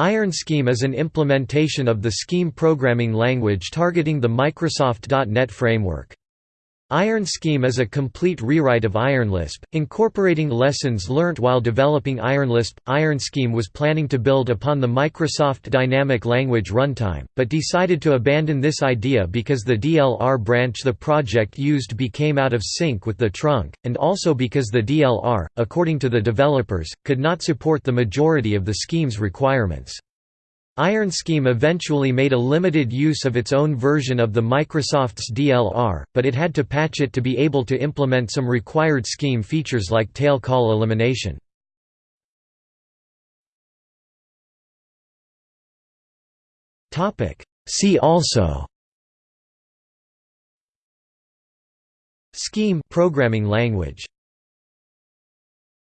Iron Scheme is an implementation of the Scheme programming language targeting the Microsoft.NET framework. Iron Scheme is a complete rewrite of IronLisp, incorporating lessons learnt while developing IronLisp. Iron Scheme was planning to build upon the Microsoft Dynamic Language Runtime, but decided to abandon this idea because the DLR branch the project used became out of sync with the trunk, and also because the DLR, according to the developers, could not support the majority of the scheme's requirements. Iron Scheme eventually made a limited use of its own version of the Microsoft's DLR, but it had to patch it to be able to implement some required scheme features like tail call elimination. See also Scheme programming language